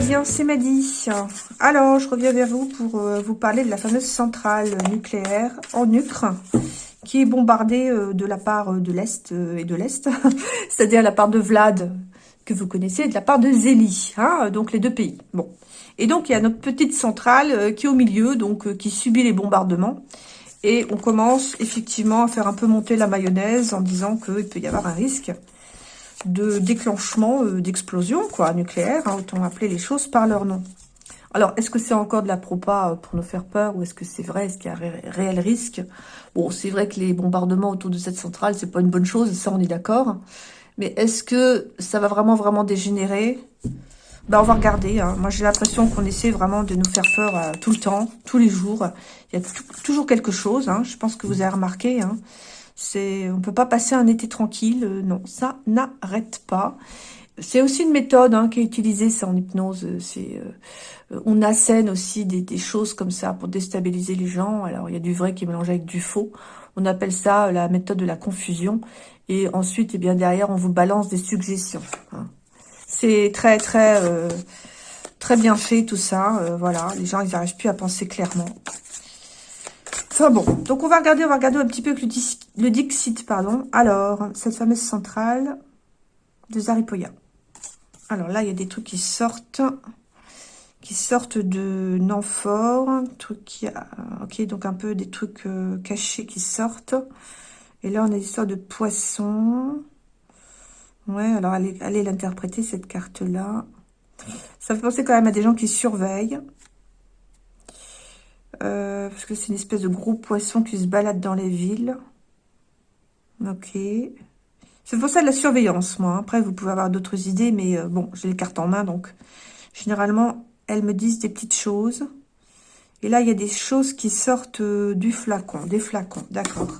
va bien, c'est Maddy. Alors, je reviens vers vous pour euh, vous parler de la fameuse centrale nucléaire en Ukraine qui est bombardée euh, de la part euh, de l'Est et de l'Est, c'est-à-dire la part de Vlad, que vous connaissez, et de la part de Zélie, hein, donc les deux pays. Bon. Et donc, il y a notre petite centrale qui est au milieu, donc qui subit les bombardements. Et on commence effectivement à faire un peu monter la mayonnaise en disant qu'il peut y avoir un risque de déclenchement euh, d'explosion quoi nucléaire, hein, autant appeler les choses par leur nom. Alors, est-ce que c'est encore de la propa euh, pour nous faire peur ou est-ce que c'est vrai Est-ce qu'il y a un réel risque? Bon, c'est vrai que les bombardements autour de cette centrale, c'est pas une bonne chose, ça on est d'accord. Mais est-ce que ça va vraiment, vraiment dégénérer? Ben, on va regarder. Hein. Moi, j'ai l'impression qu'on essaie vraiment de nous faire peur euh, tout le temps, tous les jours. Il y a toujours quelque chose. Hein. Je pense que vous avez remarqué. C'est, on peut pas passer un été tranquille. Euh, non, ça n'arrête pas. C'est aussi une méthode hein, qui est utilisée, ça, en hypnose. C'est, euh, on assène aussi des, choses comme ça pour déstabiliser les gens. Alors, il y a du vrai qui est mélangé avec du faux. On appelle ça la méthode de la confusion. Et ensuite, eh bien derrière, on vous balance des suggestions. Hein. C'est très, très, euh, très bien fait, tout ça. voilà, les gens, ils n'arrivent plus à penser clairement. Bon, donc on va regarder, on va regarder un petit peu le, Dixit, pardon. Alors, cette fameuse centrale de Zaripoya. Alors là, il y a des trucs qui sortent, qui sortent de Nanfort, truc qui, a, ok, donc un peu des trucs euh, cachés qui sortent. Et là, on a l'histoire de poisson. Ouais, alors allez, allez l'interpréter cette carte-là. Ça fait penser quand même à des gens qui surveillent. Euh, parce que c'est une espèce de gros poisson qui se balade dans les villes. Ok. C'est pour ça de la surveillance, moi. Après, vous pouvez avoir d'autres idées, mais euh, bon, j'ai les cartes en main, donc généralement, elles me disent des petites choses. Et là, il y a des choses qui sortent euh, du flacon, des flacons, d'accord.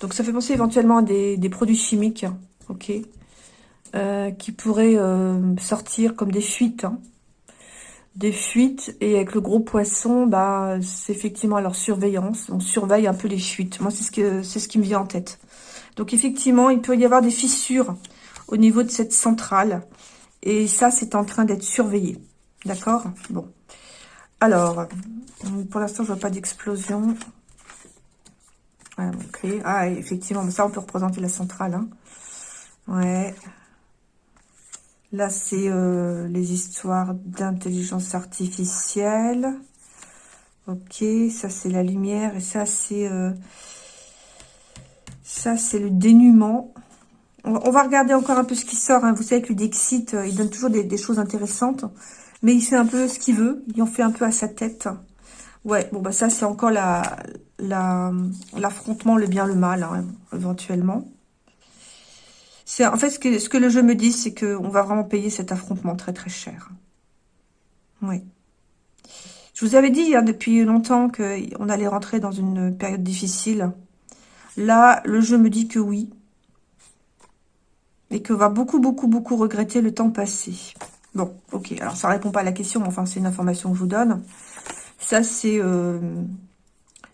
Donc, ça fait penser éventuellement à des, produits chimiques, ok, qui pourraient sortir comme des fuites, hein des fuites et avec le gros poisson, bah, c'est effectivement leur surveillance. On surveille un peu les fuites. Moi, c'est ce, que, c'est ce qui me vient en tête. Donc, effectivement, il peut y avoir des fissures au niveau de cette centrale. Et ça, c'est en train d'être surveillé. D'accord? Bon. Alors, pour l'instant, je vois pas d'explosion. Ah, effectivement, ça, on peut représenter la centrale. Hein. Ouais. Là, c'est euh, les histoires d'intelligence artificielle. Ok, ça c'est la lumière et ça c'est euh, le dénuement. On, va regarder encore un peu ce qui sort. Hein. Vous savez que le Dixit, euh, il donne toujours des, choses intéressantes, mais il fait un peu ce qu'il veut. Il en fait un peu à sa tête. Ouais, bon bah ça c'est encore la l'affrontement, le bien le mal, hein, éventuellement. En fait, ce que, ce que le jeu me dit, c'est qu'on va vraiment payer cet affrontement très très cher. Oui. Je vous avais dit hein, depuis longtemps qu'on allait rentrer dans une période difficile. Là, le jeu me dit que oui. Et qu'on va beaucoup, beaucoup, beaucoup regretter le temps passé. Bon, ok. Alors, ça répond pas à la question, mais enfin, c'est une information que je vous donne. Ça, c'est... Euh,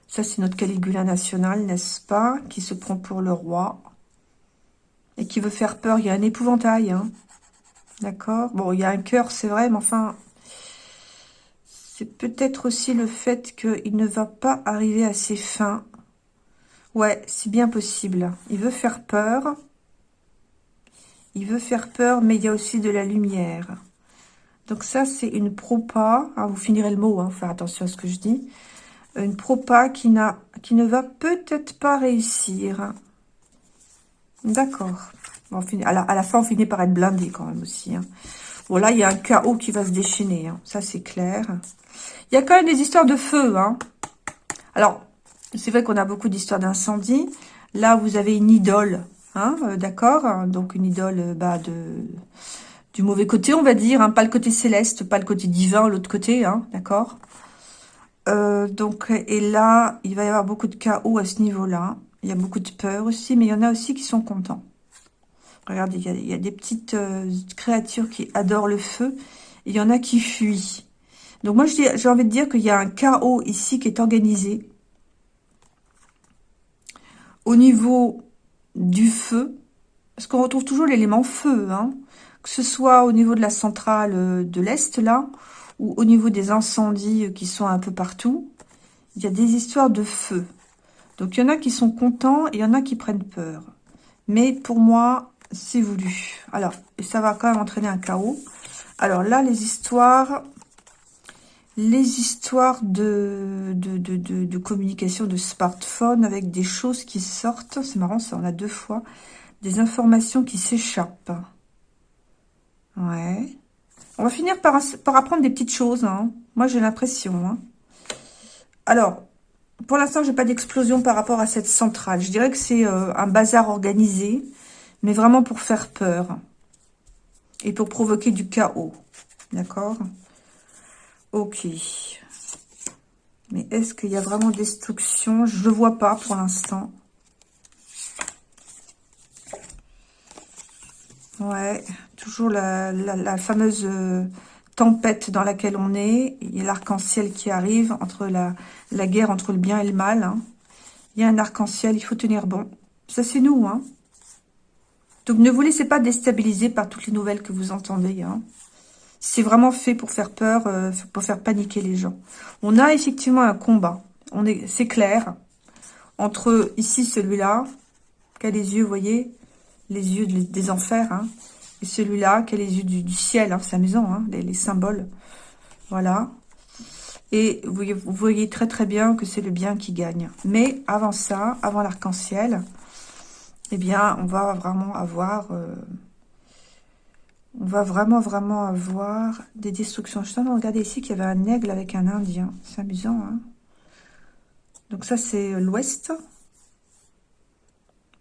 ça, c'est notre Caligula national, n'est-ce pas Qui se prend pour le roi et qui veut faire peur. Il y a un épouvantail. Hein. D'accord? Bon, il y a un cœur, c'est vrai, mais enfin... C'est peut-être aussi le fait qu'il ne va pas arriver à ses fins. Ouais, c'est bien possible. Il veut faire peur. Il veut faire peur, mais il y a aussi de la lumière. Donc ça, c'est une propa. Ah, vous finirez le mot, hein, faire attention à ce que je dis. Une propa qui, qui ne va peut-être pas réussir. D'accord. À, la, fin, on finit par être blindé quand même aussi. Hein. Bon, là, il y a un chaos qui va se déchaîner. Hein. Ça, c'est clair. Il y a quand même des histoires de feu. Hein. Alors, c'est vrai qu'on a beaucoup d'histoires d'incendie. Là, vous avez une idole. Hein, euh, D'accord Donc, une idole euh, bah, de du mauvais côté, on va dire. Pas le côté céleste, pas le côté divin, l'autre côté. D'accord euh, Donc, et là, il va y avoir beaucoup de chaos à ce niveau-là. Il y a beaucoup de peur aussi, mais il y en a aussi qui sont contents. Regardez, il y a, des petites euh, créatures qui adorent le feu. il y en a qui fuient. Donc moi, j'ai envie de dire qu'il y a un chaos ici qui est organisé. Au niveau du feu, parce qu'on retrouve toujours l'élément feu. Hein. que ce soit au niveau de la centrale euh, de l'Est, là, ou au niveau des incendies qui sont un peu partout, il y a des histoires de feu. Donc, il y en a qui sont contents et il y en a qui prennent peur. Mais pour moi, c'est voulu. Alors, ça va quand même entraîner un chaos. Alors là, les histoires, les histoires de, communication de smartphone avec des choses qui sortent. C'est marrant, ça, on a deux fois. Des informations qui s'échappent. Ouais. On va finir par, par apprendre des petites choses. Hein. Moi, j'ai l'impression. Hein. Alors, pour l'instant, j'ai pas d'explosion par rapport à cette centrale. Je dirais que c'est euh, un bazar organisé, mais vraiment pour faire peur. Et pour provoquer du chaos. D'accord? Ok. Mais est-ce qu'il y a vraiment destruction? Je ne vois pas pour l'instant. Ouais, toujours la, fameuse euh, tempête dans laquelle on est. Il y a l'arc-en-ciel qui arrive, entre la, la, guerre entre le bien et le mal. Hein. Il y a un arc-en-ciel, il faut tenir bon. Ça, c'est nous. Hein. Donc, ne vous laissez pas déstabiliser par toutes les nouvelles que vous entendez. Hein. C'est vraiment fait pour faire peur, euh, pour faire paniquer les gens. On a effectivement un combat. C'est clair. Entre ici, celui-là, qui a les yeux, vous voyez, les yeux des enfers, hein, et celui-là qui a les yeux du, ciel, hein, c'est amusant, hein, les, symboles. Voilà. Et vous, voyez très très bien que c'est le bien qui gagne. Mais avant ça, avant l'arc-en-ciel, eh bien, on va vraiment avoir... Euh, on va vraiment, vraiment avoir des destructions. Je suis en train de regarder ici qu'il y avait un aigle avec un indien. C'est amusant, hein Donc ça, c'est l'ouest.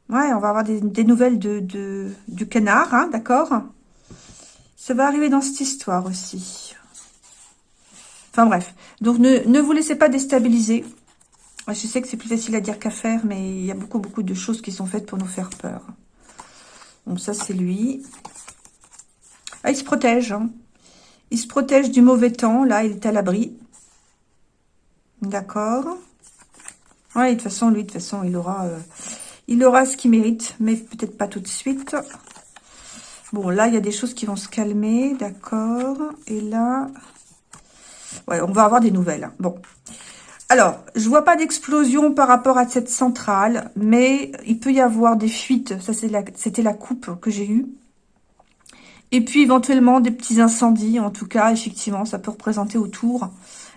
Ouais, on va avoir des, nouvelles de, du canard, hein, d'accord Ça va arriver dans cette histoire aussi. Enfin bref. Donc ne, vous laissez pas déstabiliser. Je sais que c'est plus facile à dire qu'à faire, mais il y a beaucoup, beaucoup de choses qui sont faites pour nous faire peur. Donc ça, c'est lui. Ah, il se protège. Hein. Il se protège du mauvais temps. Là, il est à l'abri. D'accord. Ouais, de toute façon, lui, de toute façon, il aura... Euh, il aura ce qu'il mérite, mais peut-être pas tout de suite. Bon, là, il y a des choses qui vont se calmer, d'accord. Et là, ouais, on va avoir des nouvelles. Bon, alors, je vois pas d'explosion par rapport à cette centrale, mais il peut y avoir des fuites. Ça, c'était la, coupe que j'ai eue. Et puis, éventuellement, des petits incendies. En tout cas, effectivement, ça peut représenter autour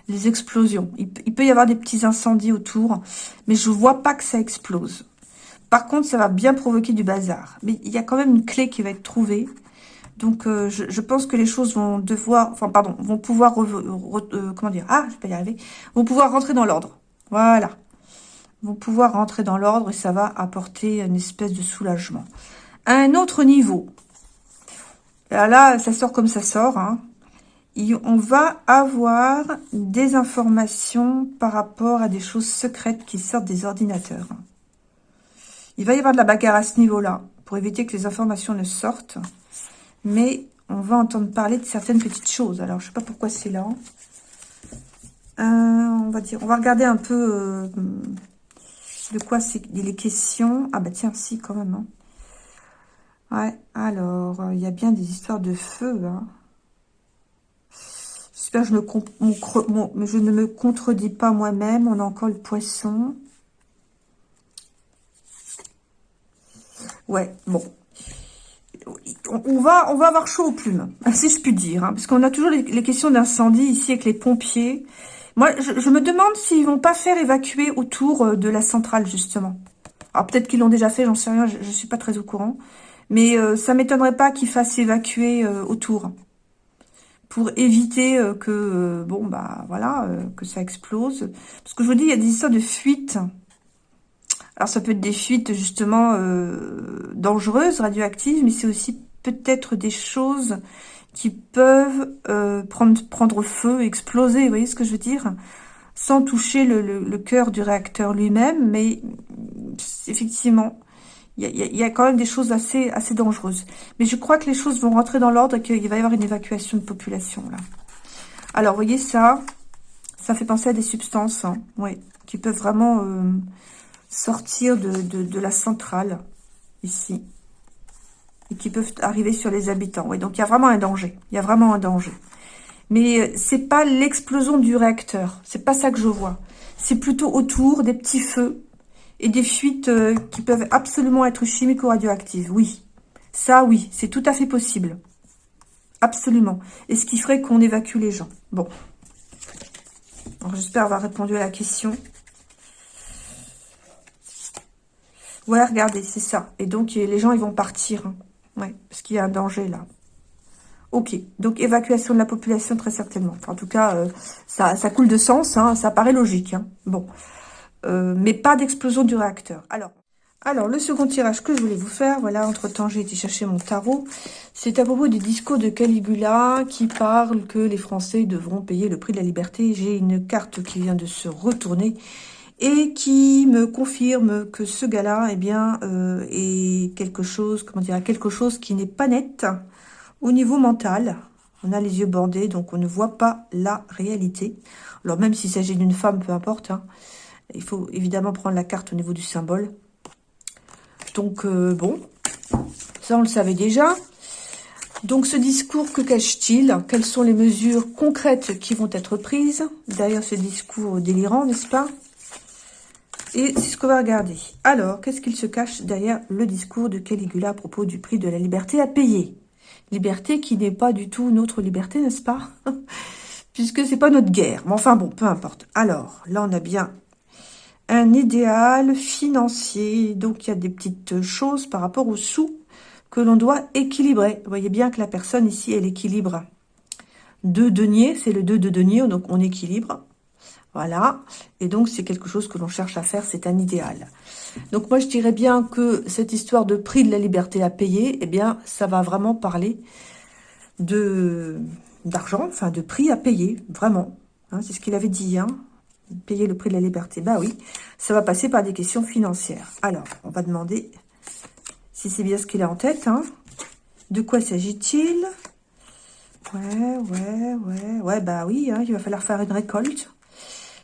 les explosions. Il, il peut y avoir des petits incendies autour, mais je vois pas que ça explose. Par contre, ça va bien provoquer du bazar. Mais il y a quand même une clé qui va être trouvée. Donc, euh, je, pense que les choses vont devoir, enfin, pardon, vont pouvoir, euh, comment dire, ah, je vont pouvoir rentrer dans l'ordre. Voilà. Vont pouvoir rentrer dans l'ordre et ça va apporter une espèce de soulagement. Un autre niveau, là, ça sort comme ça sort, hein. on va avoir des informations par rapport à des choses secrètes qui sortent des ordinateurs. Il va y avoir de la bagarre à ce niveau-là, pour éviter que les informations ne sortent. Mais on va entendre parler de certaines petites choses. Alors, je ne sais pas pourquoi c'est là. Euh, on va dire, on va regarder un peu euh, de quoi c'est les questions. Ah bah tiens, si, quand même. Hein. Ouais, alors, il y a bien des histoires de feu. Hein. J'espère que je ne me contredis pas moi-même. On a encore le poisson. Ouais, bon. On va, avoir chaud aux plumes, si je puis dire. Hein, parce qu'on a toujours les, questions d'incendie ici avec les pompiers. Moi, je, me demande s'ils vont pas faire évacuer autour euh, de la centrale, justement. Alors, peut-être qu'ils l'ont déjà fait, j'en sais rien, je, ne suis pas très au courant. Mais euh, ça m'étonnerait pas qu'ils fassent évacuer euh, autour. Pour éviter que, bon, bah, voilà, que ça explose. Parce que je vous dis, il y a des histoires de fuite alors, ça peut être des fuites, justement, euh, dangereuses, radioactives, mais c'est aussi peut-être des choses qui peuvent euh, prendre, prendre feu, exploser, vous voyez ce que je veux dire? Sans toucher le, le, cœur du réacteur lui-même, mais effectivement, il y, y a, quand même des choses assez, assez dangereuses. Mais je crois que les choses vont rentrer dans l'ordre et qu'il va y avoir une évacuation de population, là. Alors, vous voyez ça Ça fait penser à des substances, hein, qui peuvent vraiment... Euh, sortir de, la centrale, ici. et qui peuvent arriver sur les habitants. Oui, donc il y a vraiment un danger. Il y a vraiment un danger. Mais euh, c'est pas l'explosion du réacteur. C'est pas ça que je vois. C'est plutôt autour des petits feux et des fuites euh, qui peuvent absolument être chimiques ou radioactives. Oui, ça oui, c'est tout à fait possible. Absolument. Et ce qui ferait qu'on évacue les gens. Bon. J'espère avoir répondu à la question. Ouais, regardez, c'est ça. Et donc, les gens, ils vont partir. Hein. Ouais, parce qu'il y a un danger, là. Ok, donc évacuation de la population, très certainement. en tout cas, euh, ça, ça, coule de sens, hein, ça paraît logique. Hein. Bon, euh, mais pas d'explosion du réacteur. Alors, alors, le second tirage que je voulais vous faire, voilà, entre-temps, j'ai été chercher mon tarot. C'est à propos du discours de Caligula qui parle que les Français devront payer le prix de la liberté. J'ai une carte qui vient de se retourner et qui me confirme que ce gars-là, eh bien, euh, est quelque chose, comment dire, quelque chose qui n'est pas net au niveau mental. On a les yeux bandés, donc on ne voit pas la réalité. Alors, même s'il s'agit d'une femme, peu importe, hein, il faut évidemment prendre la carte au niveau du symbole. Donc, euh, bon, ça on le savait déjà. Donc, ce discours, que cache-t-il? Quelles sont les mesures concrètes qui vont être prises? Derrière ce discours délirant, n'est-ce pas? Et c'est ce qu'on va regarder. Alors, qu'est-ce qu'il se cache derrière le discours de Caligula à propos du prix de la liberté à payer? Liberté qui n'est pas du tout notre liberté, n'est-ce pas? Puisque c'est pas notre guerre. Mais enfin bon, peu importe. Alors, là, on a bien un idéal financier. Donc, il y a des petites choses par rapport aux sous que l'on doit équilibrer. Vous voyez bien que la personne ici, elle équilibre. Deux deniers, c'est le 2 de denier, donc on équilibre. Voilà. Et donc, c'est quelque chose que l'on cherche à faire, c'est un idéal. Donc, moi, je dirais bien que cette histoire de prix de la liberté à payer, eh bien, ça va vraiment parler d'argent, enfin, de prix à payer, vraiment. Hein, c'est ce qu'il avait dit, hein payer le prix de la liberté. Bah oui, ça va passer par des questions financières. Alors, on va demander si c'est bien ce qu'il a en tête. Hein. De quoi s'agit-il? Ouais, ouais, ouais. Ouais, bah oui, hein, il va falloir faire une récolte.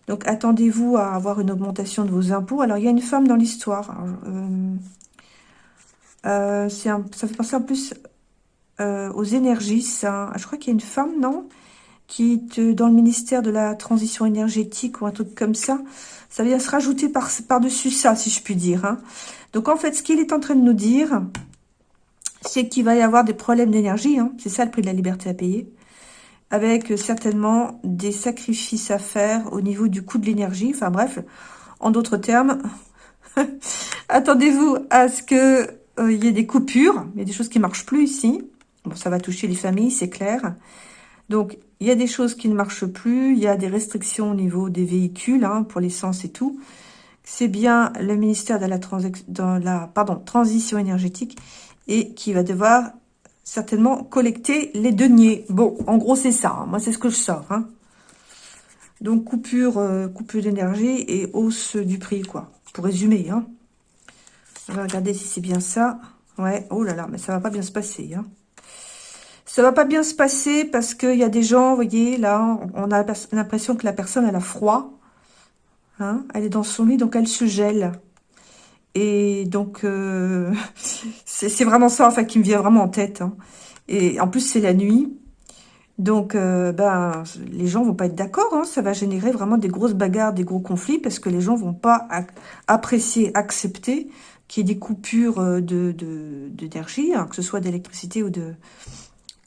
Donc, attendez-vous à avoir une augmentation de vos impôts. Alors, il y a une femme dans l'histoire. Euh, euh, ça fait penser en plus euh, aux énergies, ça. Je crois qu'il y a une femme, non? Qui est dans le ministère de la transition énergétique ou un truc comme ça. Ça vient se rajouter par-dessus ça, si je puis dire. Hein. Donc, en fait, ce qu'il est en train de nous dire, c'est qu'il va y avoir des problèmes d'énergie. Hein. C'est ça le prix de la liberté à payer. Avec euh, certainement des sacrifices à faire au niveau du coût de l'énergie. Enfin bref, en d'autres termes, attendez-vous à ce qu'il euh, y ait des coupures. Il y a des choses qui ne marchent plus ici. Bon, ça va toucher les familles, c'est clair. Donc, il y a des choses qui ne marchent plus, il y a des restrictions au niveau des véhicules, hein, pour l'essence et tout. C'est bien le ministère de la, la transition énergétique et qui va devoir certainement collecter les deniers. Bon, en gros, c'est ça. Hein. Moi, c'est ce que je sors. Hein. Donc, coupure, euh, coupure d'énergie et hausse du prix, quoi. Pour résumer. Hein. On regarder si c'est bien ça. Ouais, oh là là, mais ça va pas bien se passer. Hein. Ça va pas bien se passer parce qu'il y a des gens, vous voyez, là, on a l'impression que la personne, elle a froid. Elle est dans son lit, donc elle se gèle. Et donc, euh, c'est vraiment ça, en fait, qui me vient vraiment en tête. Hein. Et en plus, c'est la nuit. Donc, euh, ben, les gens vont pas être d'accord. Hein. Ça va générer vraiment des grosses bagarres, des gros conflits, parce que les gens vont pas apprécier, accepter qu'il y ait des coupures euh, d'énergie, de, que ce soit d'électricité ou de,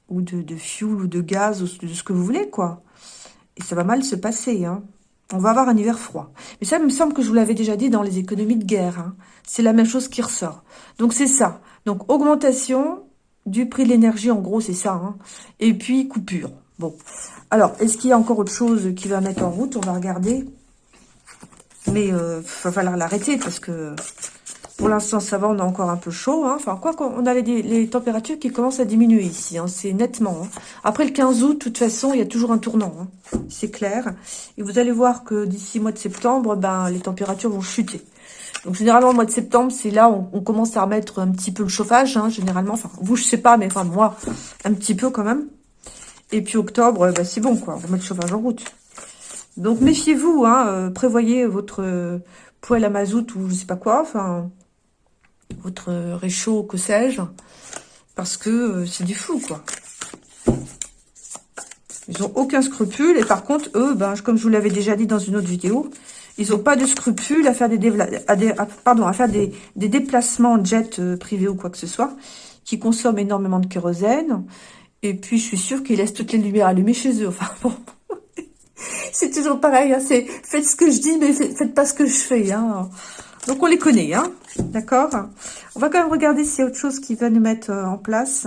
ou de, de fuel ou de gaz, ou de ce que vous voulez, quoi. Et ça va mal se passer, hein. On va avoir un hiver froid. Mais ça, il me semble que je vous l'avais déjà dit dans les économies de guerre. Hein. C'est la même chose qui ressort. Donc, c'est ça. Donc, augmentation du prix de l'énergie, en gros, c'est ça. Hein. Et puis, coupure. Bon. Alors, est-ce qu'il y a encore autre chose qui va mettre en route? On va regarder. Mais il euh, va falloir l'arrêter parce que pour l'instant, ça va, on a encore un peu chaud. Hein. Enfin, quoi qu'on a les, températures qui commencent à diminuer ici. Hein. C'est nettement. Hein. Après le 15 août, de toute façon, il y a toujours un tournant. C'est clair. Et vous allez voir que d'ici mois de septembre, ben, les températures vont chuter. Donc, généralement, le mois de septembre, c'est là où on, commence à remettre un petit peu le chauffage, généralement. Enfin, vous, je sais pas, mais enfin, moi, un petit peu quand même. Et puis, octobre, ben, c'est bon, quoi. On remet le chauffage en route. Donc, méfiez-vous, euh, prévoyez votre euh, poêle à mazout ou je sais pas quoi. Enfin, votre réchaud, que sais-je. Parce que euh, c'est du fou, quoi. Ils n'ont aucun scrupule. Et par contre, eux, ben, comme je vous l'avais déjà dit dans une autre vidéo, ils n'ont pas de scrupule à faire des, à des, déplacements en jet euh, privé ou quoi que ce soit, qui consomment énormément de kérosène. Et puis, je suis sûre qu'ils laissent toutes les lumières allumées chez eux. Enfin, bon. c'est toujours pareil. Hein, c'est faites ce que je dis, mais faites pas ce que je fais. Hein. Donc, on les connaît. Hein, D'accord On va quand même regarder s'il y a autre chose qui va nous mettre euh, en place.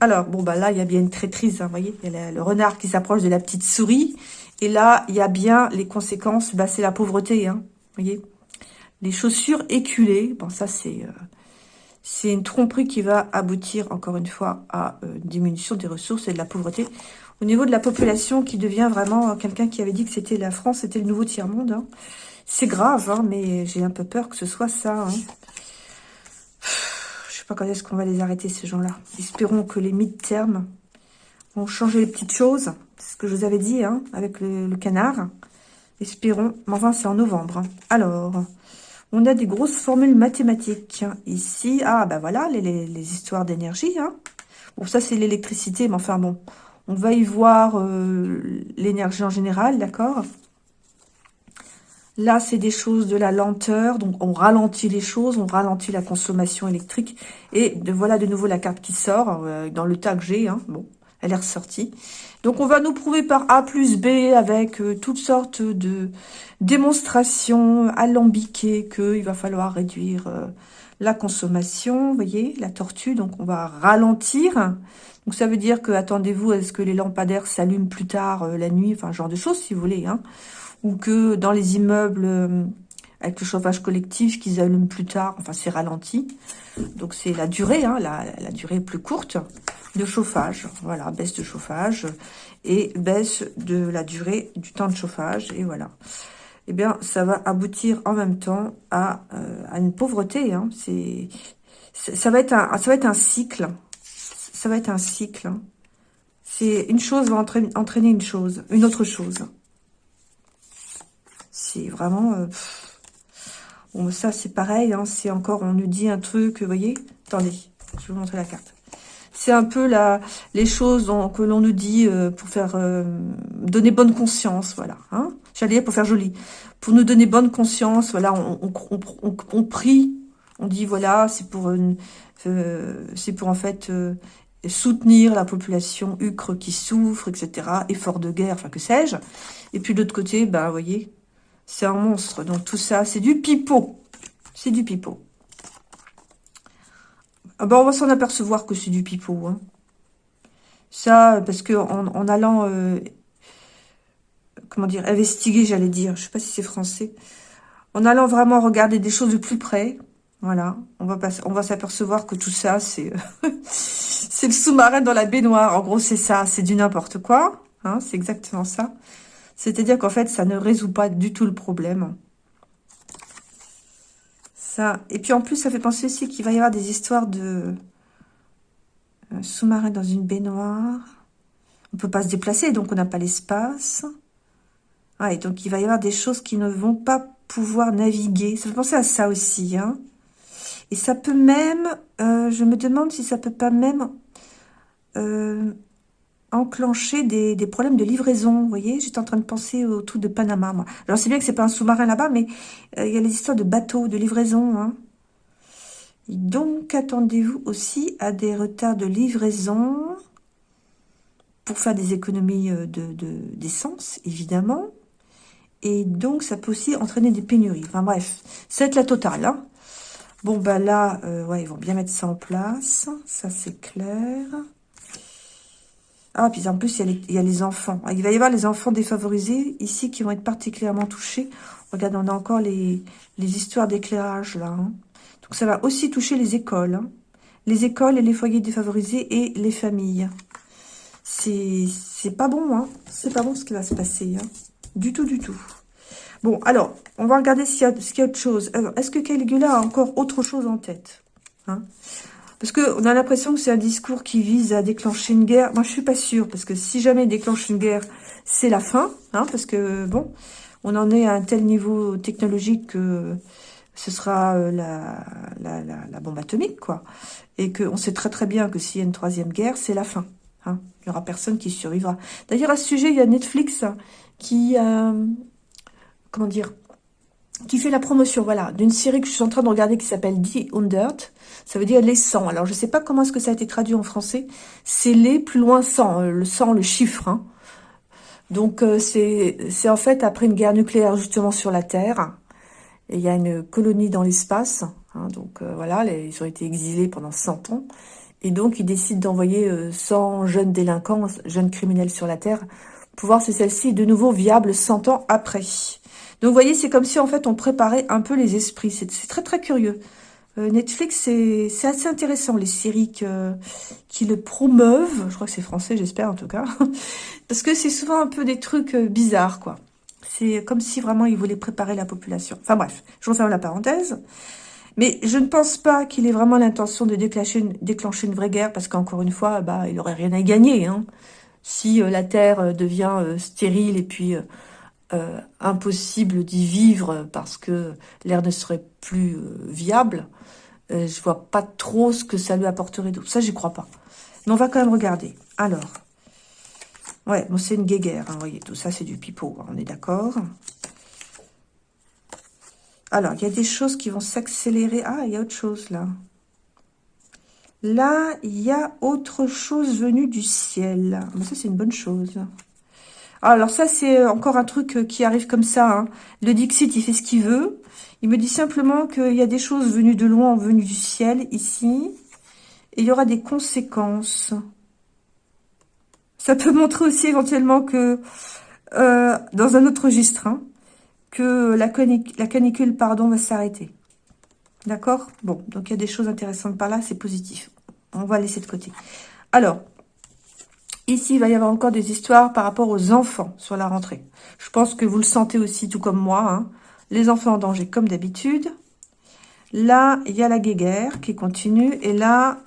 Alors, bon, bah là, il y a bien une traîtrise. Hein, vous voyez, il y a le renard qui s'approche de la petite souris. Et là, il y a bien les conséquences, bah, c'est la pauvreté, hein, voyez. Les chaussures éculées, bon, ça, c'est euh, c'est une tromperie qui va aboutir, encore une fois, à euh, une diminution des ressources et de la pauvreté. Au niveau de la population qui devient vraiment quelqu'un qui avait dit que c'était la France, c'était le nouveau tiers-monde. Hein. C'est grave, hein, mais j'ai un peu peur que ce soit ça. Hein. Je sais pas quand est-ce qu'on va les arrêter, ces gens-là. Espérons que les mid-termes vont changer les petites choses. C'est ce que je vous avais dit, hein, avec le, canard. Espérons. Mais enfin, c'est en novembre. Hein. Alors, on a des grosses formules mathématiques. Ici, ah, ben voilà, les, histoires d'énergie. Hein. Bon, ça, c'est l'électricité, mais enfin, bon. On va y voir euh, l'énergie en général, d'accord Là, c'est des choses de la lenteur, donc on ralentit les choses, on ralentit la consommation électrique. Et voilà de nouveau la carte qui sort euh, dans le que j'ai. Hein. Bon, elle est ressortie. Donc, on va nous prouver par A plus B avec euh, toutes sortes de démonstrations alambiquées qu'il va falloir réduire euh, la consommation. Vous voyez, la tortue, donc on va ralentir. Donc, ça veut dire que, attendez-vous, est-ce que les lampadaires s'allument plus tard la nuit Enfin, genre de choses, si vous voulez. Hein. Ou que dans les immeubles avec le chauffage collectif qu'ils allument plus tard, enfin c'est ralenti. Donc c'est la durée, hein, la, durée plus courte de chauffage. Voilà, baisse de chauffage et baisse de la durée du temps de chauffage. Et voilà. Eh bien, ça va aboutir en même temps à, euh, une pauvreté. Hein. C'est, ça va être un, ça va être un cycle. Ça va être un cycle. Hein. C'est une chose va entraîner, une chose, une autre chose. C'est vraiment. Euh, Bon, ça, c'est pareil. Hein, c'est encore, on nous dit un truc, vous voyez? Attendez, je vais vous montrer la carte. C'est un peu la, les choses que l'on nous dit euh, pour faire euh, donner bonne conscience, voilà. Hein J'allais pour faire joli. Pour nous donner bonne conscience, voilà, on, on, on, on prie, on dit, voilà, c'est pour, euh, pour en fait soutenir la population Ucre qui souffre, etc. Effort de guerre, enfin que sais-je. Et puis de l'autre côté, bah, vous voyez, c'est un monstre. Donc tout ça, c'est du pipeau. C'est du pipeau. Ah ben, on va s'en apercevoir que c'est du pipeau. Hein. Ça, parce que en, allant, euh, comment dire, investiguer, j'allais dire, je sais pas si c'est français, en allant vraiment regarder des choses de plus près, voilà, on va, va s'apercevoir que tout ça, c'est c'est le sous-marin dans la baignoire. En gros, c'est ça, c'est du n'importe quoi. Hein, c'est exactement ça. C'est-à-dire qu'en fait, ça ne résout pas du tout le problème. Ça. Et puis en plus, ça fait penser aussi qu'il va y avoir des histoires de euh, sous-marin dans une baignoire. On ne peut pas se déplacer, donc on n'a pas l'espace. et donc il va y avoir des choses qui ne vont pas pouvoir naviguer. Ça fait penser à ça aussi. Hein. Et ça peut même, euh, je me demande si ça peut pas même euh, enclencher des, problèmes de livraison. Vous voyez, j'étais en train de penser au tout de Panama, moi. Alors, c'est bien que c'est pas un sous-marin là-bas, mais euh, il y a les histoires de bateaux, de livraison. Hein. Donc, attendez-vous aussi à des retards de livraison pour faire des économies euh, d'essence, de, évidemment. Et donc, ça peut aussi entraîner des pénuries. Enfin, bref, c'est la totale. Hein. Bon, bah là, euh, ouais, ils vont bien mettre ça en place. Ça, c'est clair. Ah, puis en plus, il y, a les, enfants. Il va y avoir les enfants défavorisés ici qui vont être particulièrement touchés. Regarde, on a encore les, histoires d'éclairage là. Hein. Donc ça va aussi toucher les écoles. Hein. Les écoles et les foyers défavorisés et les familles. C'est pas bon, hein. C'est pas bon ce qui va se passer. Hein. Du tout, du tout. Bon, alors, on va regarder s'il y, a autre chose. Est-ce que Caligula a encore autre chose en tête parce qu'on a l'impression que c'est un discours qui vise à déclencher une guerre. Moi, je suis pas sûre, parce que si jamais il déclenche une guerre, c'est la fin. Hein, parce que, bon, on en est à un tel niveau technologique que ce sera euh, la, la, bombe atomique, quoi. Et qu'on sait très très bien que s'il y a une troisième guerre, c'est la fin. Hein. Il n'y aura personne qui survivra. D'ailleurs, à ce sujet, il y a Netflix qui, euh, comment dire, qui fait la promotion, voilà, d'une série que je suis en train de regarder qui s'appelle The Undert. Ça veut dire les 100. Alors, je ne sais pas comment est-ce que ça a été traduit en français. C'est les plus loin 100, euh, le 100, le chiffre. Hein. Donc, euh, c'est en fait après une guerre nucléaire justement sur la Terre. Et il y a une colonie dans l'espace. Hein, donc, euh, voilà, ils ont été exilés pendant 100 ans. Et donc, ils décident d'envoyer 100 jeunes délinquants, jeunes criminels sur la Terre, pour voir si celle-ci est de nouveau viable 100 ans après. Donc, vous voyez, c'est comme si, en fait, on préparait un peu les esprits. C'est très, très curieux. Euh, Netflix, c'est assez intéressant, les séries qui le promeuvent. Je crois que c'est français, j'espère, en tout cas. Parce que c'est souvent un peu des trucs euh, bizarres, quoi. C'est comme si vraiment ils voulaient préparer la population. Enfin bref, je referme la parenthèse. Mais je ne pense pas qu'il ait vraiment l'intention de déclencher une, vraie guerre, parce qu'encore une fois, bah, il aurait rien à gagner. Hein. Si euh, la Terre devient stérile et puis euh, impossible d'y vivre parce que l'air ne serait plus euh, viable, euh, je vois pas trop ce que ça lui apporterait d'autre. Ça, j'y crois pas. Mais on va quand même regarder. Alors, ouais, bon, c'est une guéguerre, hein, vous voyez, tout ça, c'est du pipeau, hein, on est d'accord Alors, il y a des choses qui vont s'accélérer. Ah, il y a autre chose, là. Là, il y a autre chose venue du ciel. Mais ça, c'est une bonne chose. Alors ça, c'est encore un truc euh, qui arrive comme ça. Hein. Le Dixit, il fait ce qu'il veut. Il me dit simplement qu'il y a des choses venues de loin, venues du ciel, ici. Et il y aura des conséquences. Ça peut montrer aussi éventuellement que, euh, dans un autre registre, hein, que la, la canicule pardon, va s'arrêter. D'accord? Bon, donc il y a des choses intéressantes par là, c'est positif. On va laisser de côté. Alors, Ici, il va y avoir encore des histoires par rapport aux enfants sur la rentrée. Je pense que vous le sentez aussi, tout comme moi. Hein. Les enfants en danger, comme d'habitude. Là, il y a la guéguerre qui continue. Et là,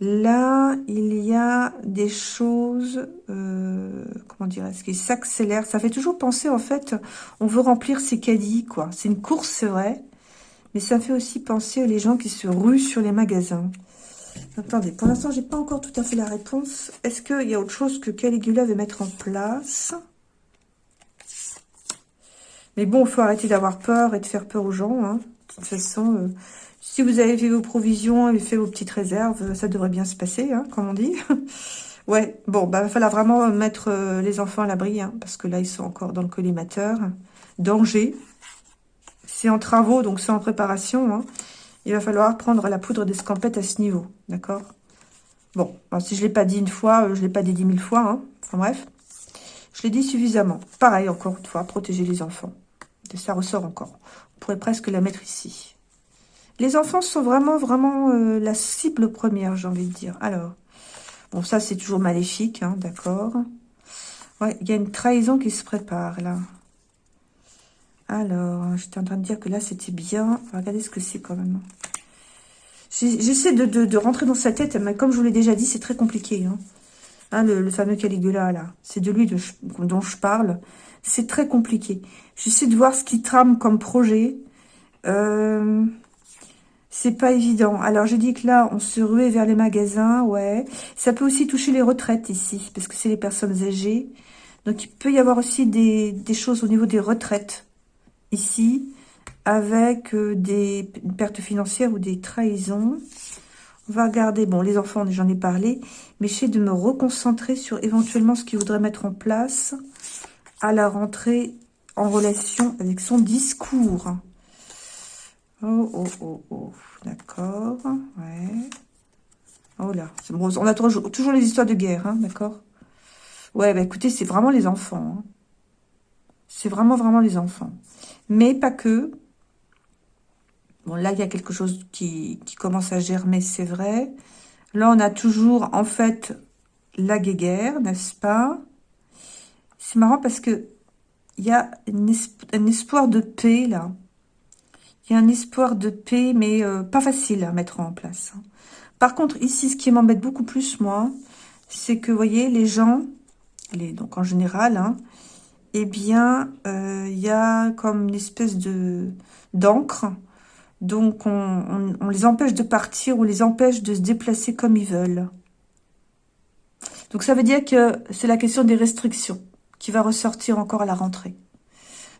là, il y a des choses, euh, comment dirais-je, qui s'accélèrent. Ça fait toujours penser, en fait, on veut remplir ses caddies, quoi. C'est une course, c'est vrai. Mais ça fait aussi penser aux gens qui se ruent sur les magasins. Attendez, pour l'instant, j'ai pas encore tout à fait la réponse. Est-ce qu'il y a autre chose que Caligula veut mettre en place? Mais bon, il faut arrêter d'avoir peur et de faire peur aux gens. Hein. De toute façon, euh, si vous avez fait vos provisions et fait vos petites réserves, ça devrait bien se passer, hein, comme on dit. ouais, bon, bah, il va falloir vraiment mettre euh, les enfants à l'abri, hein, parce que là, ils sont encore dans le collimateur. Danger. C'est en travaux, donc c'est en préparation. Il va falloir prendre la poudre d'escampette à ce niveau, d'accord? Bon, si je ne l'ai pas dit une fois, euh, je ne l'ai pas dit dix mille fois, hein. enfin bref. Je l'ai dit suffisamment. Pareil, encore une fois, protéger les enfants. Ça ressort encore. On pourrait presque la mettre ici. Les enfants sont vraiment, vraiment euh, la cible première, j'ai envie de dire. Alors, bon, ça, c'est toujours maléfique, hein, d'accord il y a une trahison qui se prépare, là. Alors, j'étais en train de dire que là, c'était bien. Regardez ce que c'est quand même. J'essaie de, rentrer dans sa tête, mais comme je vous l'ai déjà dit, c'est très compliqué. Hein. Hein, le, fameux Caligula, là. C'est de lui dont je parle. C'est très compliqué. J'essaie de voir ce qu'il trame comme projet. Euh, c'est pas évident. Alors, je dis que là, on se ruait vers les magasins, ouais. Ça peut aussi toucher les retraites ici, parce que c'est les personnes âgées. Donc, il peut y avoir aussi des choses au niveau des retraites ici, avec euh, des pertes financières ou des trahisons. On va regarder, bon, les enfants, j'en ai parlé, mais j'essaie de me reconcentrer sur éventuellement ce qu'il voudrait mettre en place à la rentrée en relation avec son discours. Oh, oh, oh, oh, d'accord, ouais. Oh là, bon, on a toujours, les histoires de guerre, hein, d'accord Ouais, bah écoutez, c'est vraiment les enfants. Hein. C'est vraiment, vraiment les enfants. Mais pas que. Bon, là, il y a quelque chose qui, commence à germer, c'est vrai. Là, on a toujours, en fait, la guéguerre, n'est-ce pas? C'est marrant parce que il y a un espoir de paix, là. Il y a un espoir de paix, mais euh, pas facile à mettre en place. Hein. Par contre, ici, ce qui m'embête beaucoup plus, moi, c'est que, vous voyez, les gens, donc en général, hein, eh bien, euh, il y a comme une espèce de d'encre. Donc, on, on, les empêche de partir, on les empêche de se déplacer comme ils veulent. Donc, ça veut dire que c'est la question des restrictions qui va ressortir encore à la rentrée.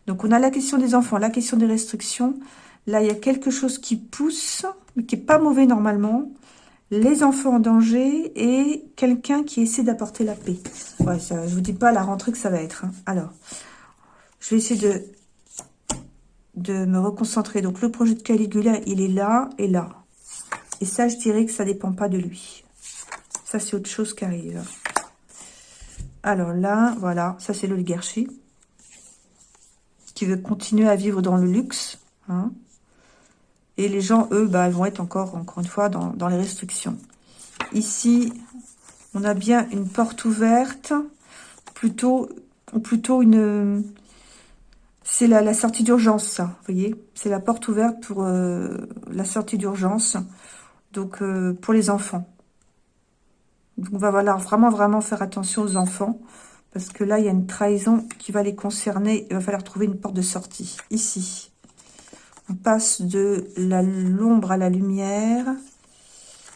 Donc, on a la question des enfants, la question des restrictions. Là, il y a quelque chose qui pousse, mais qui n'est pas mauvais normalement les enfants en danger et quelqu'un qui essaie d'apporter la paix. Ouais, ça, je vous dis pas la rentrée que ça va être. Hein. Alors, je vais essayer de, de me reconcentrer. Donc, le projet de Caligula, il est là et là. Et ça, je dirais que ça dépend pas de lui. Ça, c'est autre chose qui arrive. Alors là, voilà, ça c'est l'oligarchie. Qui veut continuer à vivre dans le luxe. Hein. Et les gens, eux, bah, vont être encore, encore une fois, dans, les restrictions. Ici, on a bien une porte ouverte, plutôt, plutôt une... C'est la, sortie d'urgence, ça, vous voyez C'est la porte ouverte pour euh, la sortie d'urgence, donc euh, pour les enfants. Donc, on va falloir vraiment, vraiment faire attention aux enfants, parce que là, il y a une trahison qui va les concerner. Il va falloir trouver une porte de sortie, ici. On passe de l'ombre à la lumière.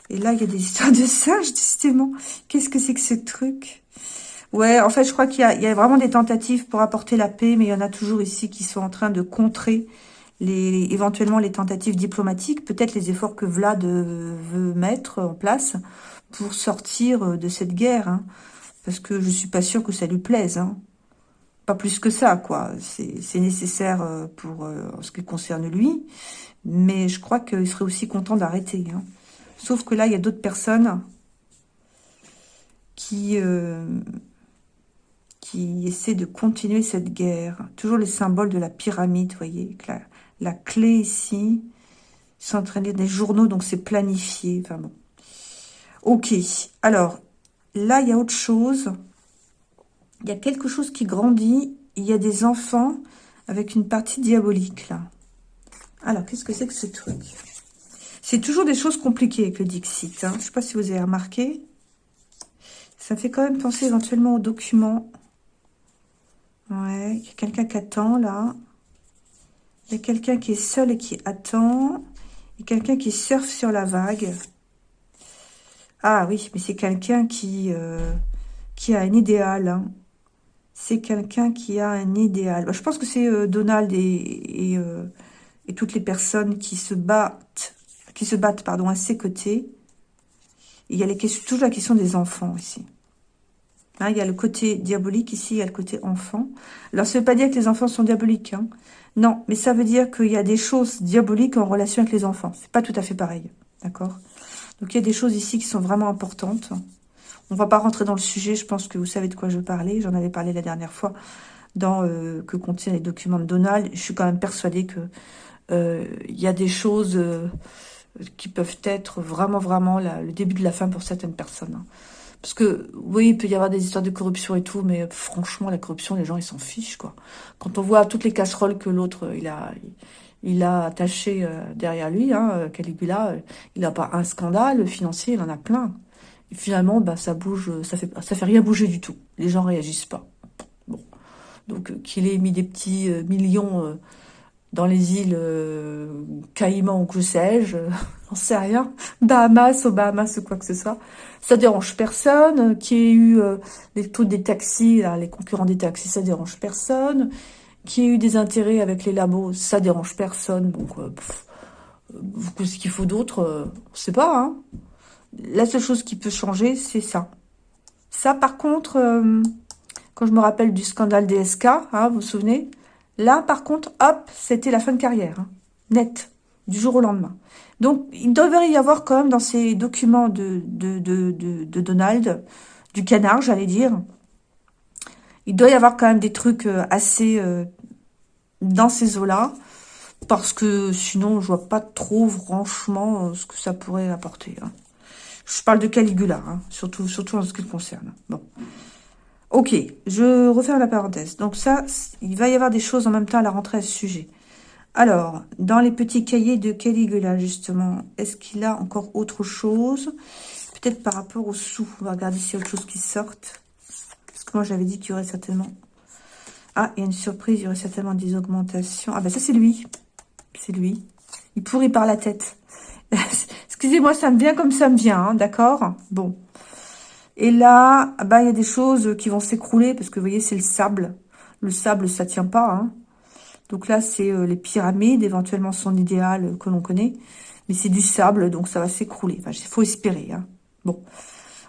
Et là, il y a des histoires de singes, justement. Qu'est-ce que c'est que ce truc? Ouais, en fait, je crois qu'il y, a vraiment des tentatives pour apporter la paix, mais il y en a toujours ici qui sont en train de contrer les, éventuellement les tentatives diplomatiques, peut-être les efforts que Vlad veut mettre en place pour sortir de cette guerre. Hein. parce que je suis pas sûre que ça lui plaise. Hein pas plus que ça, quoi. C'est nécessaire euh, pour euh, ce qui concerne lui, mais je crois qu'il serait aussi content d'arrêter. Hein. Sauf que là, il y a d'autres personnes qui, euh, qui essaient de continuer cette guerre. Toujours les symboles de la pyramide, voyez. La, la clé ici, s'entraîner des journaux, donc c'est planifié. Enfin bon. Ok, alors, là, il y a autre chose il y a quelque chose qui grandit. Il y a des enfants avec une partie diabolique, là. Alors, qu'est-ce que c'est que ce truc? C'est toujours des choses compliquées avec le Dixit. Hein. Je ne sais pas si vous avez remarqué. Ça fait quand même penser éventuellement aux documents. Ouais, il y a quelqu'un qui attend, là. Il y a quelqu'un qui est seul et qui attend. Et quelqu'un qui surfe sur la vague. Ah oui, mais c'est quelqu'un qui, euh, a un idéal. Hein c'est quelqu'un qui a un idéal. Bah, je pense que c'est euh, Donald euh, et, toutes les personnes qui se battent, qui se battent pardon, à ses côtés. il y a toujours la question des enfants ici. Hein, il y a le côté diabolique ici, il y a le côté enfant. Alors, ça ne veut pas dire que les enfants sont diaboliques. Hein. Non, mais ça veut dire qu'il y a des choses diaboliques en relation avec les enfants. C'est pas tout à fait pareil. D'accord? Donc, il y a des choses ici qui sont vraiment importantes. On va pas rentrer dans le sujet, je pense que vous savez de quoi je parlais. J'en avais parlé la dernière fois dans euh, que contiennent les documents de Donald. Je suis quand même persuadée que euh, il y a des choses euh, qui peuvent être vraiment, vraiment le début de la fin pour certaines personnes. Hein. Parce que, oui, il peut y avoir des histoires de corruption et tout, mais franchement, la corruption, les gens, ils s'en fichent, quoi. Quand on voit toutes les casseroles que l'autre, il a... Il, a attaché derrière lui, hein, Caligula, il n'a pas un scandale financier, il en a plein finalement, bah, ça bouge, ça fait, ça fait rien bouger du tout. Les gens réagissent pas. Bon. Donc, euh, qu'il ait mis des petits euh, millions euh, dans les îles Caïmans ou que sais-je, j'en sais rien, Bahamas, au Bahamas ou quoi que ce soit, ça dérange personne. Qui ait eu les taux des taxis, les concurrents des taxis, ça dérange personne. Qui ait eu des intérêts avec les labos, ça dérange personne. Donc, ce qu'il faut d'autre, on sait pas, hein la seule chose qui peut changer, c'est ça. Ça, par contre, euh, quand je me rappelle du scandale DSK, hein, vous vous souvenez? Là, par contre, hop, c'était la fin de carrière. Hein, net, du jour au lendemain. Donc, il devrait y avoir quand même dans ces documents de, Donald, du canard, j'allais dire, il doit y avoir quand même des trucs euh, assez euh, dans ces eaux-là, parce que sinon, je vois pas trop, franchement, ce que ça pourrait apporter. Hein. Je parle de Caligula, hein, surtout, en ce qui le concerne. Bon. Ok, je referme la parenthèse. Donc ça, il va y avoir des choses en même temps à la rentrée à ce sujet. Alors, dans les petits cahiers de Caligula, justement, est-ce qu'il a encore autre chose? Peut-être par rapport aux sous. On va regarder s'il y a autre chose qui sorte. Parce que moi, j'avais dit qu'il y aurait certainement... Ah, il y a une surprise, il y aurait certainement des augmentations. Ah ben ça c'est lui. C'est lui. Il pourrit par la tête. Excusez-moi, ça me vient comme ça me vient, hein, d'accord? Bon. Et là, ah bah, il y a des choses qui vont s'écrouler parce que vous voyez, c'est le sable. Le sable, ça tient pas. Hein. Donc là, c'est euh, les pyramides, éventuellement son idéal euh, que l'on connaît. Mais c'est du sable, donc ça va s'écrouler. Il faut espérer. Hein. Bon.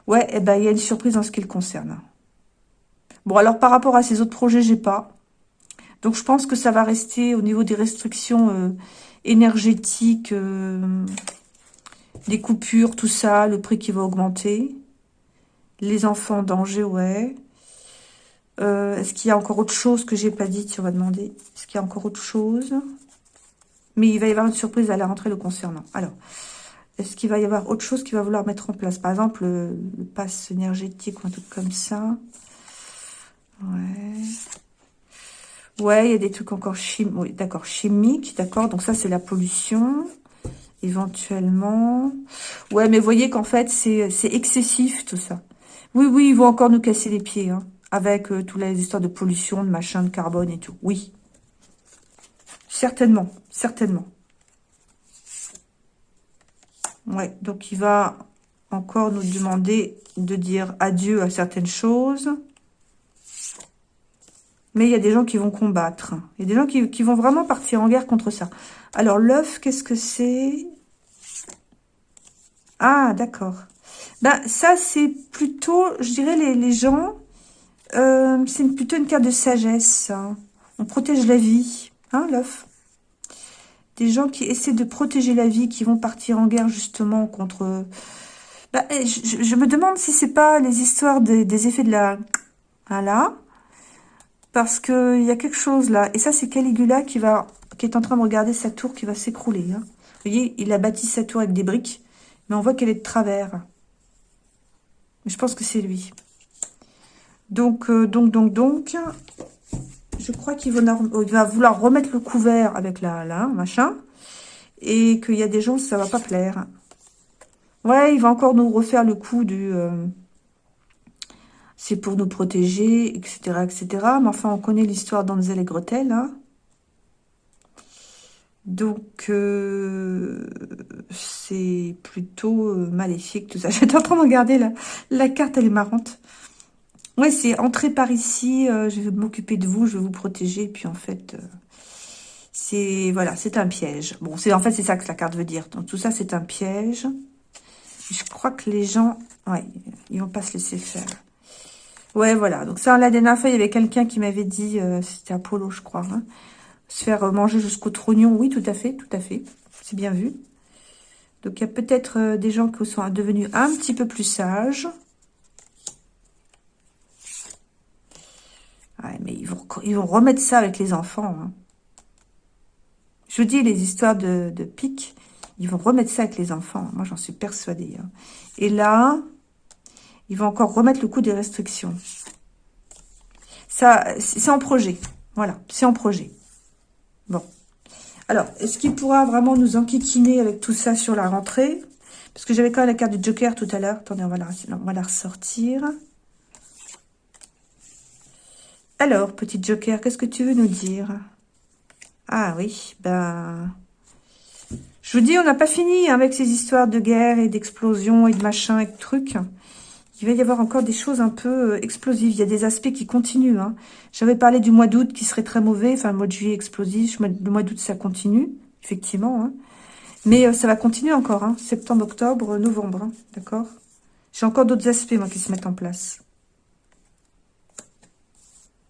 Ouais, eh ben, il y a une surprise en ce qui le concerne. Bon, alors par rapport à ces autres projets, j'ai pas. Donc je pense que ça va rester au niveau des restrictions euh, énergétiques, des coupures, tout ça, le prix qui va augmenter. Les enfants en danger, ouais. Euh, est-ce qu'il y a encore autre chose que j'ai pas dit On va demander? Est-ce qu'il y a encore autre chose? Mais il va y avoir une surprise à la rentrée le concernant. Alors, est-ce qu'il va y avoir autre chose qu'il va vouloir mettre en place? Par exemple, le, pass énergétique ou un truc comme ça. Ouais. Ouais, il y a des trucs encore chimiques. D'accord, chimiques, d'accord. Donc ça, c'est la pollution, éventuellement. Ouais, mais voyez qu'en fait, c'est excessif, tout ça. Oui, oui, ils vont encore nous casser les pieds, hein, avec euh, toutes les histoires de pollution, de machin, de carbone et tout. Oui. Certainement, certainement. Ouais, donc il va encore nous demander de dire adieu à certaines choses. Mais il y a des gens qui vont combattre. Il y a des gens qui, vont vraiment partir en guerre contre ça. Alors, l'œuf, qu'est-ce que c'est? Ah, d'accord. Ben, ça, c'est plutôt, je dirais, les, gens, euh, c'est plutôt une carte de sagesse. Hein. On protège la vie, hein, l'œuf. Des gens qui essaient de protéger la vie, qui vont partir en guerre, justement, contre... Ben, je, me demande si c'est pas les histoires des, effets de la... Voilà. Parce qu'il y a quelque chose là. Et ça, c'est Caligula qui va qui est en train de regarder sa tour qui va s'écrouler. Hein. Vous voyez, il a bâti sa tour avec des briques, mais on voit qu'elle est de travers je pense que c'est lui. Donc, euh, donc, donc, donc, je crois qu'il va, vouloir remettre le couvert avec la, machin. Et qu'il y a des gens, ça va pas plaire. Ouais, il va encore nous refaire le coup du... Euh, c'est pour nous protéger, etc., etc. Mais enfin, on connaît l'histoire d'Anzel et Gretel, hein. Donc, euh, c'est plutôt euh, maléfique tout ça. J'étais en train de regarder la, la carte, elle est marrante. Ouais, c'est entrer par ici, euh, je vais m'occuper de vous, je vais vous protéger. Et puis en fait, c'est voilà, c'est un piège. Bon, c'est en fait, c'est ça que la carte veut dire. Donc tout ça, c'est un piège. Je crois que les gens, ouais, ils vont pas se laisser faire. Ouais, voilà. Donc ça, la dernière fois, il y avait quelqu'un qui m'avait dit, c'était Apollo, je crois, hein, se faire manger jusqu'au trognon. Oui, tout à fait, tout à fait. C'est bien vu. Donc, il y a peut-être euh, des gens qui sont devenus un petit peu plus sages. Ouais, mais ils vont, remettre ça avec les enfants. Hein. Je vous dis, les histoires de, de ils vont remettre ça avec les enfants. Moi, j'en suis persuadée. Hein. Et là, ils vont encore remettre le coup des restrictions. Ça, c'est en projet. Voilà, c'est en projet. Bon. Alors, est-ce qu'il pourra vraiment nous enquiquiner avec tout ça sur la rentrée? Parce que j'avais quand même la carte du Joker tout à l'heure. Attendez, on va, la, on va la ressortir. Alors, petit Joker, qu'est-ce que tu veux nous dire? Ah oui, ben... Je vous dis, on n'a pas fini avec ces histoires de guerre et d'explosion et de machin et de trucs il va y avoir encore des choses un peu euh, explosives. Il y a des aspects qui continuent. Hein. J'avais parlé du mois d'août qui serait très mauvais. Enfin, le mois de juillet explosif. Le mois d'août, ça continue, effectivement. Hein. Mais euh, ça va continuer encore. Hein. Septembre, octobre, novembre. D'accord J'ai encore d'autres aspects, moi, qui se mettent en place.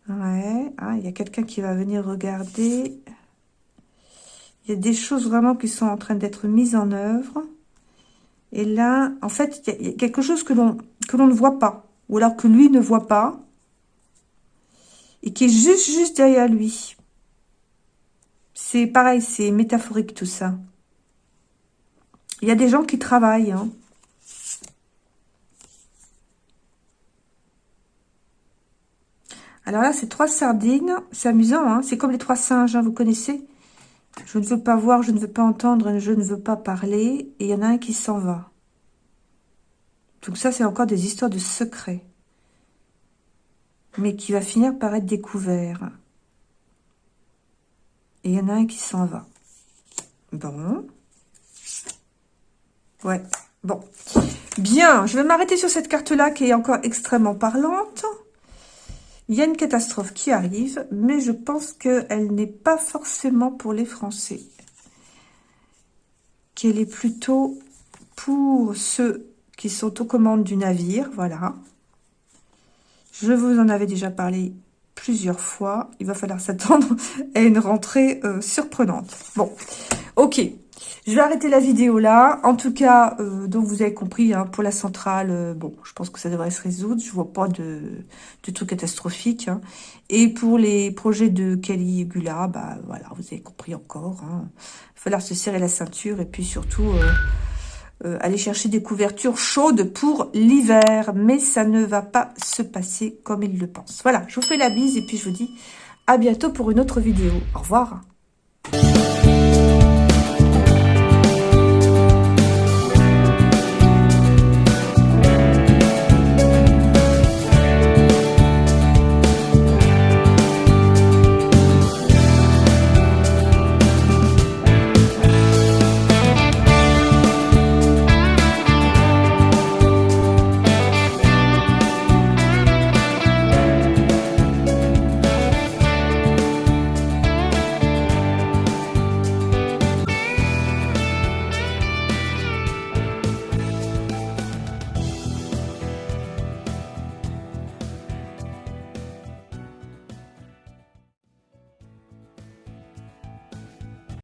Ouais. Ah, il y a quelqu'un qui va venir regarder. Il y a des choses vraiment qui sont en train d'être mises en œuvre. Et là, en fait, il y a quelque chose que l'on que l'on ne voit pas. Ou alors que lui ne voit pas. Et qui est juste, juste derrière lui. C'est pareil, c'est métaphorique tout ça. Il y a des gens qui travaillent. Hein. Alors là, c'est trois sardines. C'est amusant, hein c'est comme les trois singes, hein, vous connaissez Je ne veux pas voir, je ne veux pas entendre, je ne veux pas parler. Et il y en a un qui s'en va. Donc ça, c'est encore des histoires de secrets. Mais qui va finir par être découvert. Et il y en a un qui s'en va. Bon. Ouais, bon. Bien, je vais m'arrêter sur cette carte-là qui est encore extrêmement parlante. Il y a une catastrophe qui arrive, mais je pense qu'elle n'est pas forcément pour les Français. Qu'elle est plutôt pour ceux qui sont aux commandes du navire, voilà. Je vous en avais déjà parlé plusieurs fois. Il va falloir s'attendre à une rentrée euh, surprenante. Bon, ok. Je vais arrêter la vidéo là. En tout cas, euh, donc vous avez compris, hein, pour la centrale, euh, bon, je pense que ça devrait se résoudre. Je vois pas de, de trucs catastrophiques. Hein. Et pour les projets de Caligula, bah voilà, vous avez compris encore. Hein. Il va falloir se serrer la ceinture et puis surtout euh, aller chercher des couvertures chaudes pour l'hiver. Mais ça ne va pas se passer comme il le pense. Voilà, je vous fais la bise et puis je vous dis à bientôt pour une autre vidéo. Au revoir.